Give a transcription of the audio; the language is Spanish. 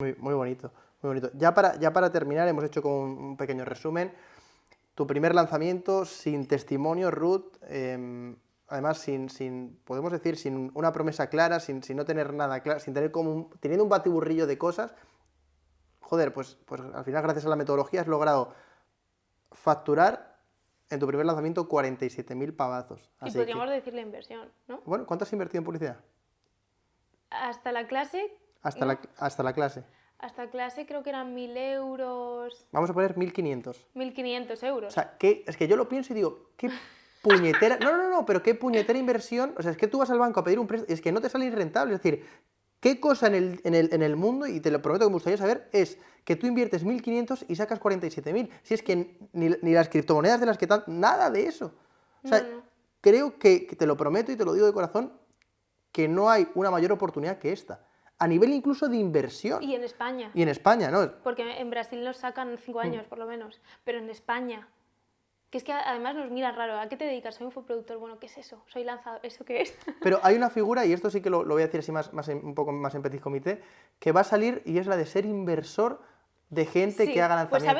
Muy, muy bonito, muy bonito. Ya para, ya para terminar, hemos hecho como un, pequeño resumen. Tu primer lanzamiento sin testimonio, Ruth, eh, además sin, sin, podemos decir, sin una promesa clara, sin, sin no tener nada claro, sin tener como un, teniendo un batiburrillo de cosas, joder, pues, pues al final gracias a la metodología has logrado facturar en tu primer lanzamiento 47.000 pavazos. Y podríamos que, decir la inversión, ¿no? bueno, ¿cuánto has invertido en publicidad? Hasta la clase, Hasta, la, hasta la clase. hasta clase creo que eran 1.000 euros, Vamos a poner 1.500. 1.500 euros. O sea, ¿qué? es que yo lo pienso y digo, qué puñetera. No, no, no, pero qué puñetera inversión. O sea, es que tú vas al banco a pedir un préstamo, es que no te sale rentable. Es decir, ¿qué cosa en el, en el, en el mundo, y te lo prometo que me gustaría saber, es que tú inviertes 1.500 y sacas 47.000? Si es que ni, ni las criptomonedas de las que tan. Nada de eso. O sea, No, no. creo que, que te lo prometo y te lo digo de corazón, que no hay una mayor oportunidad que esta. A nivel incluso de inversión. y en España, Y en España, ¿no? porque en Brasil nos sacan Mm. 5 años por lo menos, pero en España, que es que además nos miran raro, ¿a qué te dedicas? Soy un infoproductor, bueno, ¿qué es eso? Soy lanzador, ¿eso qué es? Pero hay una figura, y esto sí que lo, lo voy a decir así más, más en- un poco más en petit comité, que va a salir y es la de ser inversor de gente Sí, que haga pues lanzamientos. ¿sabes